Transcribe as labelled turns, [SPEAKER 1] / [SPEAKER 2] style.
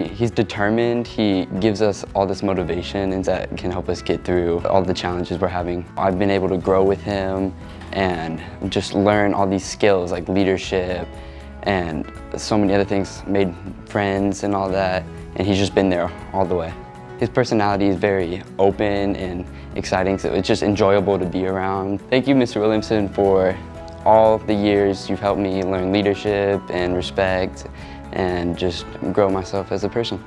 [SPEAKER 1] He's determined, he gives us all this motivation and that can help us get through all the challenges we're having. I've been able to grow with him and just learn all these skills like leadership and so many other things, made friends and all that, and he's just been there all the way. His personality is very open and exciting, so it's just enjoyable to be around. Thank you, Mr. Williamson, for all the years you've helped me learn leadership and respect and just grow myself as a person.